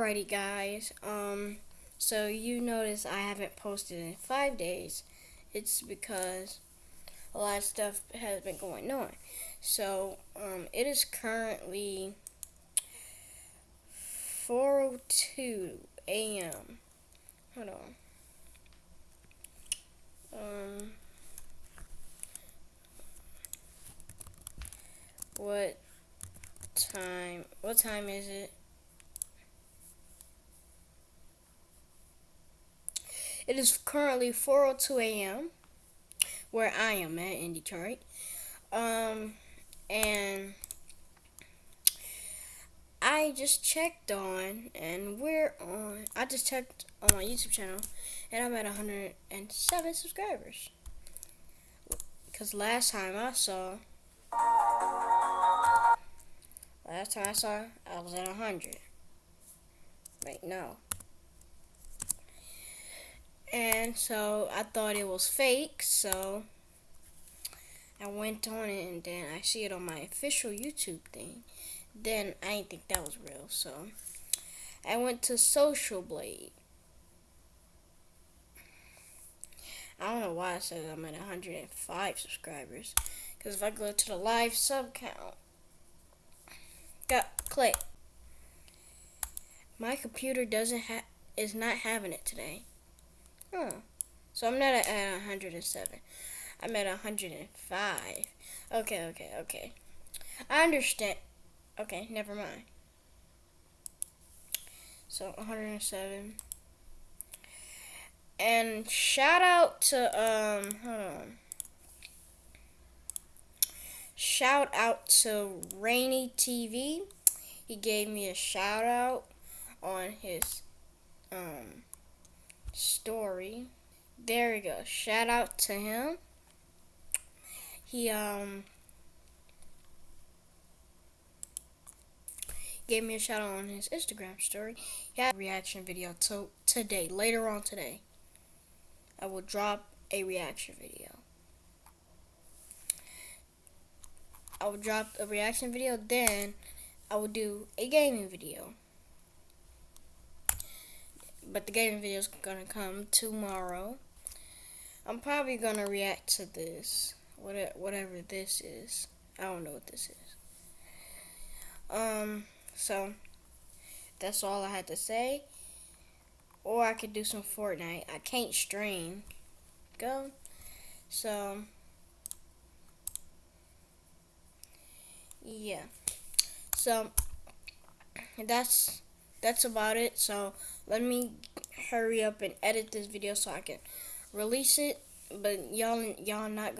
Alrighty guys, um, so you notice I haven't posted in five days. It's because a lot of stuff has been going on. So, um, it is currently 4.02 a.m. Hold on. Um, what time, what time is it? It is currently 4:02 a.m. where I am at in Detroit. Um, and I just checked on, and we're on. I just checked on my YouTube channel, and I'm at 107 subscribers. Because last time I saw, last time I saw, I was at 100. Wait, no. And so I thought it was fake, so I went on it and then I see it on my official YouTube thing. Then I didn't think that was real, so I went to Social Blade. I don't know why I said I'm at 105 subscribers. Because if I go to the live sub count, got click. My computer doesn't have is not having it today. Huh. So I'm not at 107. I'm at 105. Okay, okay, okay. I understand. Okay, never mind. So 107. And shout out to um hold on. Shout out to Rainy TV. He gave me a shout out on his um story. There we go. Shout out to him. He um gave me a shout out on his Instagram story. He had a reaction video to today, later on today. I will drop a reaction video. I will drop a reaction video, then I will do a gaming video but the gaming video is gonna come tomorrow. I'm probably gonna react to this, whatever this is. I don't know what this is. Um, so that's all I had to say. Or I could do some Fortnite. I can't stream. Go. So yeah. So that's that's about it. So let me hurry up and edit this video so I can release it. But y'all y'all not